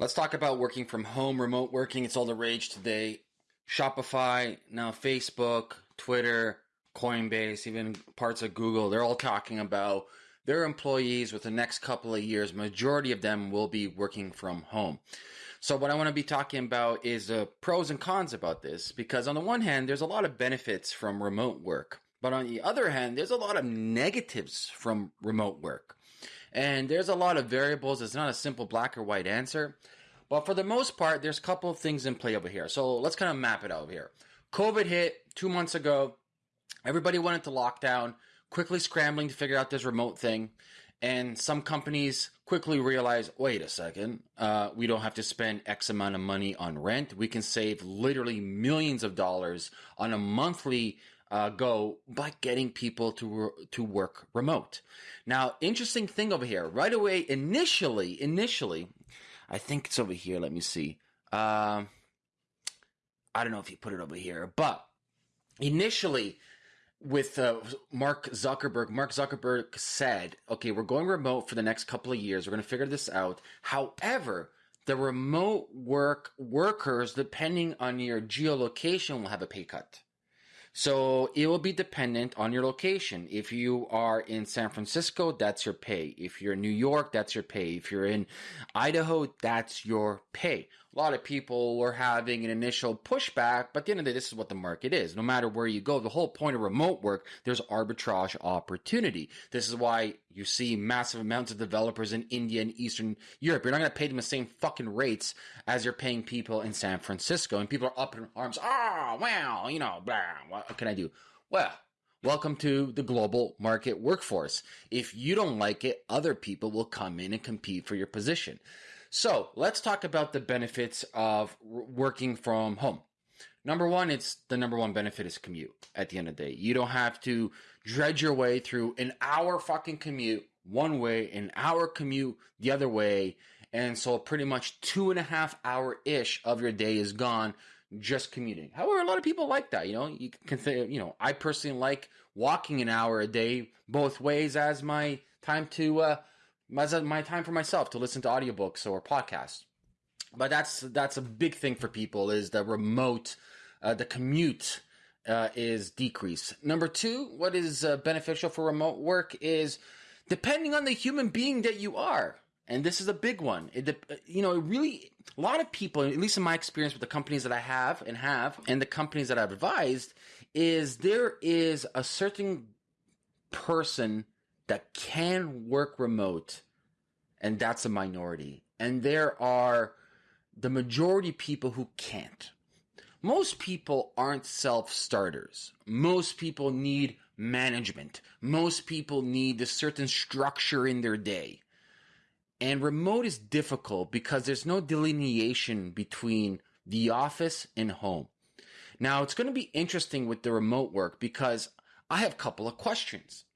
Let's talk about working from home, remote working. It's all the rage today. Shopify, now Facebook, Twitter, Coinbase, even parts of Google, they're all talking about their employees with the next couple of years. Majority of them will be working from home. So what I want to be talking about is the pros and cons about this because on the one hand, there's a lot of benefits from remote work. But on the other hand, there's a lot of negatives from remote work. And there's a lot of variables. It's not a simple black or white answer. But for the most part, there's a couple of things in play over here. So let's kind of map it out here. COVID hit two months ago. Everybody went into lockdown, quickly scrambling to figure out this remote thing. And some companies quickly realize, wait a second, uh, we don't have to spend X amount of money on rent. We can save literally millions of dollars on a monthly uh, go by getting people to to work remote. Now, interesting thing over here. Right away, initially, initially, I think it's over here. Let me see. Um, I don't know if you put it over here, but initially with uh, Mark Zuckerberg, Mark Zuckerberg said, "Okay, we're going remote for the next couple of years. We're going to figure this out." However, the remote work workers, depending on your geolocation, will have a pay cut. So it will be dependent on your location. If you are in San Francisco, that's your pay. If you're in New York, that's your pay. If you're in Idaho, that's your pay. A lot of people were having an initial pushback, but at the end of the day, this is what the market is. No matter where you go, the whole point of remote work, there's arbitrage opportunity. This is why you see massive amounts of developers in India and Eastern Europe. You're not going to pay them the same fucking rates as you're paying people in San Francisco. And people are up in arms. Ah, oh, well, you know, blah, what can I do? Well, Welcome to the global market workforce. If you don't like it, other people will come in and compete for your position. So let's talk about the benefits of working from home. Number one, it's the number one benefit is commute at the end of the day. You don't have to dredge your way through an hour fucking commute one way, an hour commute the other way. And so pretty much two and a half hour ish of your day is gone just commuting. However, a lot of people like that. You know, you can say, you know, I personally like walking an hour a day both ways as my time to, uh, my time for myself to listen to audiobooks or podcasts. But that's that's a big thing for people is the remote, uh, the commute uh, is decreased. Number two, what is uh, beneficial for remote work is depending on the human being that you are. And this is a big one. It, you know, really, a lot of people, at least in my experience with the companies that I have and have, and the companies that I've advised, is there is a certain person that can work remote, and that's a minority. And there are the majority people who can't. Most people aren't self starters. Most people need management. Most people need a certain structure in their day. And remote is difficult because there's no delineation between the office and home. Now it's going to be interesting with the remote work because I have a couple of questions.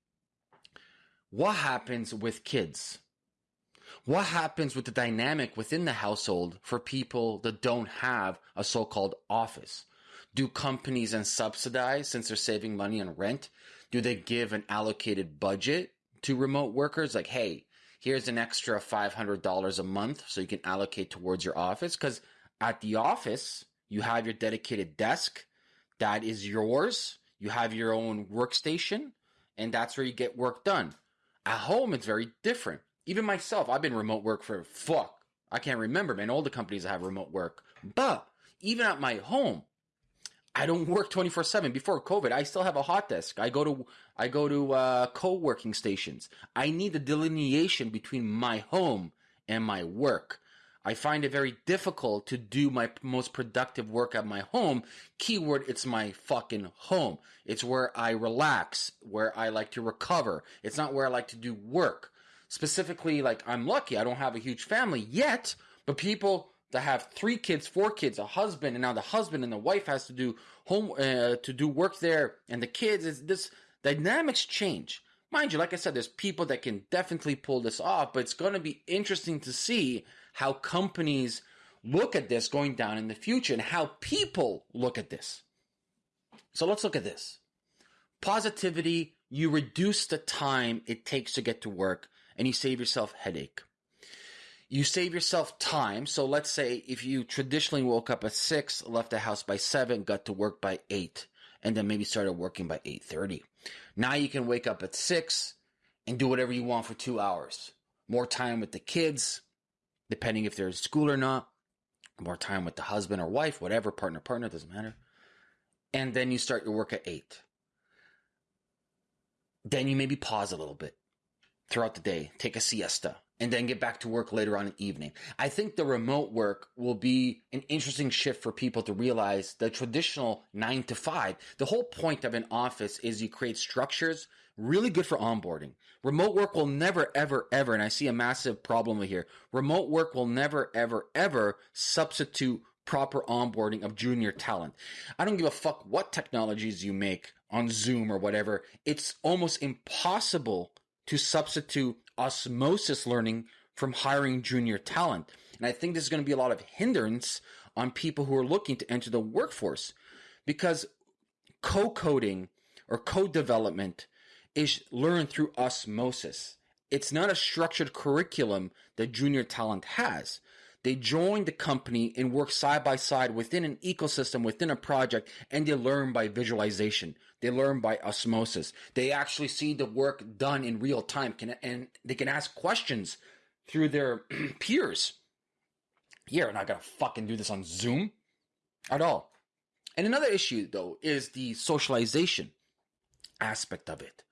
What happens with kids? What happens with the dynamic within the household for people that don't have a so-called office? Do companies and subsidize since they're saving money on rent? Do they give an allocated budget to remote workers? Like, hey, here's an extra $500 a month so you can allocate towards your office. Cause at the office, you have your dedicated desk. That is yours. You have your own workstation and that's where you get work done. At home, it's very different. Even myself, I've been remote work for fuck. I can't remember, man. All the companies that have remote work. But even at my home, I don't work 24 seven. Before COVID, I still have a hot desk. I go to, I go to, uh, co-working stations. I need the delineation between my home and my work. I find it very difficult to do my most productive work at my home. Keyword, it's my fucking home. It's where I relax, where I like to recover. It's not where I like to do work. Specifically, like I'm lucky, I don't have a huge family yet, but people that have three kids, four kids, a husband, and now the husband and the wife has to do home, uh, to do work there, and the kids, is this dynamics change. Mind you, like I said, there's people that can definitely pull this off, but it's going to be interesting to see how companies look at this going down in the future and how people look at this. So let's look at this. Positivity, you reduce the time it takes to get to work and you save yourself headache. you save yourself time. So let's say if you traditionally woke up at six, left the house by seven, got to work by eight, and then maybe started working by eight thirty. Now you can wake up at six and do whatever you want for two hours. More time with the kids, depending if they're in school or not. More time with the husband or wife, whatever, partner, partner, doesn't matter. And then you start your work at eight. Then you maybe pause a little bit throughout the day, take a siesta, and then get back to work later on in the evening. I think the remote work will be an interesting shift for people to realize the traditional nine to five. The whole point of an office is you create structures really good for onboarding. Remote work will never, ever, ever, and I see a massive problem here. Remote work will never, ever, ever substitute proper onboarding of junior talent. I don't give a fuck what technologies you make on Zoom or whatever. It's almost impossible to substitute osmosis learning from hiring junior talent. And I think there's going to be a lot of hindrance on people who are looking to enter the workforce because co-coding or code development is learned through osmosis. It's not a structured curriculum that junior talent has. They join the company and work side by side within an ecosystem, within a project, and they learn by visualization. They learn by osmosis. They actually see the work done in real time can, and they can ask questions through their peers. You're not gonna fucking do this on Zoom at all. And another issue though is the socialization aspect of it.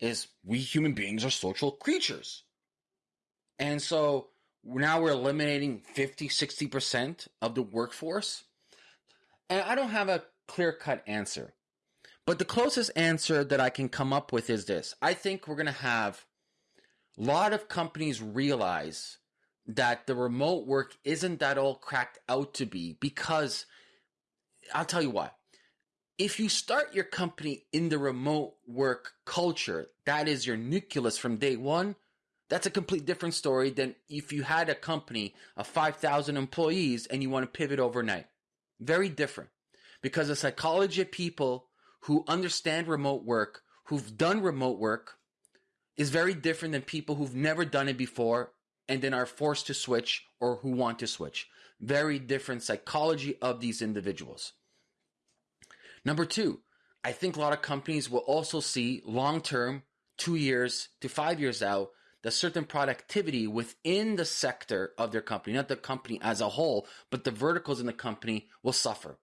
Is we human beings are social creatures. And so now we're eliminating 50, 60% of the workforce. And I don't have a clear cut answer. But the closest answer that I can come up with is this I think we're going to have a lot of companies realize that the remote work isn't that all cracked out to be because I'll tell you why. If you start your company in the remote work culture, that is your nucleus from day one, that's a complete different story than if you had a company of 5,000 employees and you want to pivot overnight. Very different. Because the psychology of people who understand remote work, who've done remote work, is very different than people who've never done it before and then are forced to switch or who want to switch. Very different psychology of these individuals. Number two, I think a lot of companies will also see long term, two years to five years out, the certain productivity within the sector of their company, not the company as a whole, but the verticals in the company will suffer.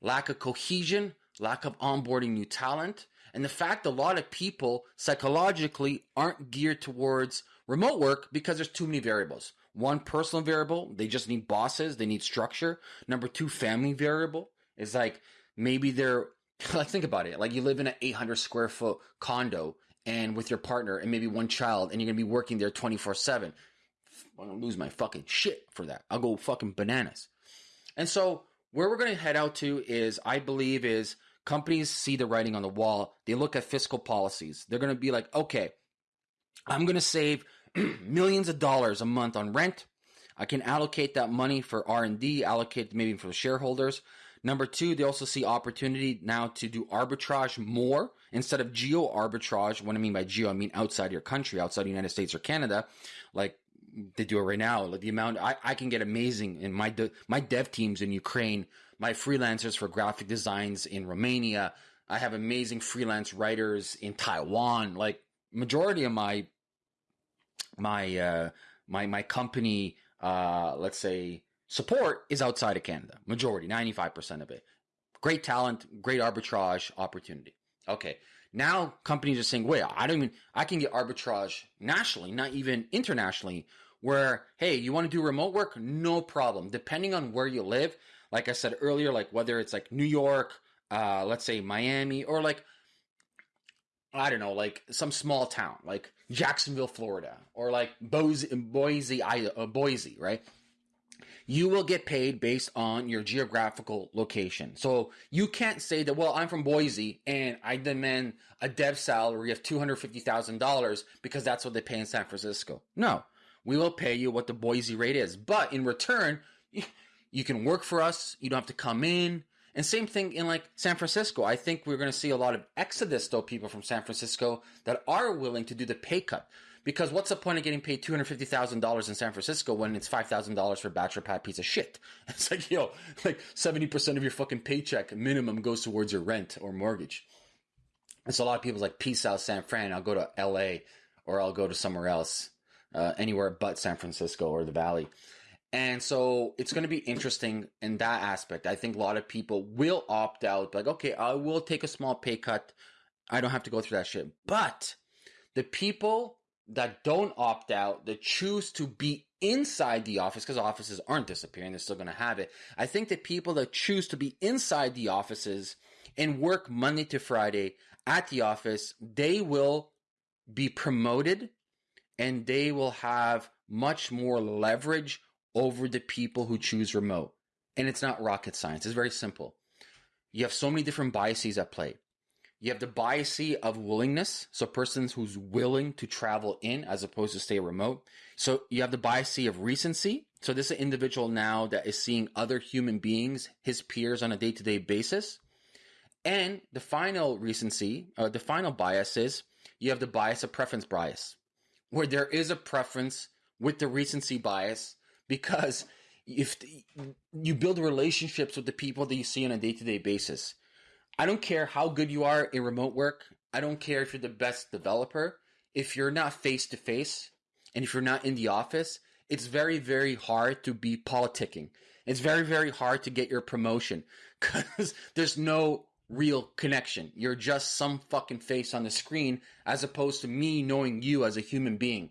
Lack of cohesion, lack of onboarding new talent, and the fact a lot of people psychologically aren't geared towards remote work because there's too many variables. One, personal variable, they just need bosses, they need structure. Number two, family variable is like maybe they're let's think about it like you live in an 800 square foot condo and with your partner and maybe one child and you're gonna be working there 24 7 i'm gonna lose my fucking shit for that. I'll go fucking bananas. And so where we're gonna head out to is i believe is companies see the writing on the wall. They look at fiscal policies. They're gonna be like okay i'm gonna save millions of dollars a month on rent. I can allocate that money for r&d allocate maybe for the shareholders Number two, they also see opportunity now to do arbitrage more instead of geo arbitrage. What I mean by geo, I mean outside your country, outside the United States or Canada, like they do it right now. Like the amount I, I can get amazing in my de, my dev teams in Ukraine, my freelancers for graphic designs in Romania. I have amazing freelance writers in Taiwan. Like majority of my my uh, my my company, uh, let's say support is outside of Canada. Majority, 95% of it. Great talent, great arbitrage opportunity. Okay. Now companies are saying, wait, I don't even, I can get arbitrage nationally, not even internationally, where, hey, you want to do remote work? No problem. Depending on where you live, like I said earlier, like whether it's like New York, uh, let's say Miami, or like, I don't know, like some small town, like Jacksonville, Florida, or like Boise, Boise, Boise, right? You will get paid based on your geographical location. So you can't say that, well, I'm from Boise and I demand a dev salary of $250,000 because that's what they pay in San Francisco. No, we will pay you what the Boise rate is. But in return, you can work for us. You don't have to come in. And same thing in like San Francisco. I think we're going to see a lot of exodus though, people from San Francisco that are willing to do the pay cut Because what's the point of getting paid two hundred fifty thousand dollars in San Francisco when it's five thousand dollars for bachelor pad piece of shit? It's like yo, like seventy percent of your fucking paycheck minimum goes towards your rent or mortgage. And so a lot of people's like, peace out, San Fran. I'll go to L.A. or I'll go to somewhere else, uh, anywhere but San Francisco or the Valley. And so it's going to be interesting in that aspect. I think a lot of people will opt out, like, okay, I will take a small pay cut. I don't have to go through that shit. But the people that don't opt out, that choose to be inside the office, because offices aren't disappearing, they're still going to have it. I think that people that choose to be inside the offices and work Monday to Friday at the office, they will be promoted and they will have much more leverage over the people who choose remote. And it's not rocket science, it's very simple. You have so many different biases at play. You have the bias of willingness, so persons who's willing to travel in as opposed to stay remote. So you have the bias of recency. So this is an individual now that is seeing other human beings, his peers on a day-to-day basis. And the final recency, uh, the final bias is you have the bias of preference bias, where there is a preference with the recency bias because if you build relationships with the people that you see on a day-to-day basis i don't care how good you are in remote work. I don't care if you're the best developer. If you're not face to face and if you're not in the office it's very very hard to be politicking. It's very very hard to get your promotion because there's no real connection. You're just some fucking face on the screen as opposed to me knowing you as a human being.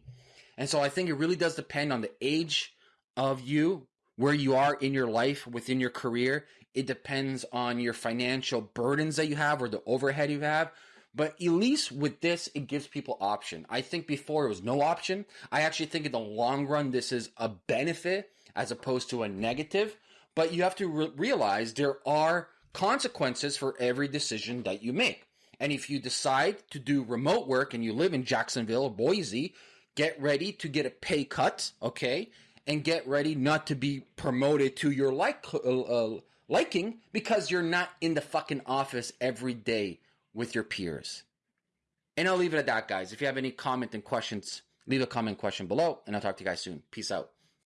And so i think it really does depend on the age of you, where you are in your life, within your career. It depends on your financial burdens that you have or the overhead you have. But at least with this, it gives people option. I think before it was no option. I actually think in the long run, this is a benefit as opposed to a negative. But you have to re- realize there are consequences for every decision that you make. And if you decide to do remote work and you live in Jacksonville or Boise, get ready to get a pay cut, okay? and get ready not to be promoted to your like uh, uh, liking because you're not in the fucking office every day with your peers. And I'll leave it at that, guys. If you have any comment and questions, leave a comment question below, and I'll talk to you guys soon. Peace out.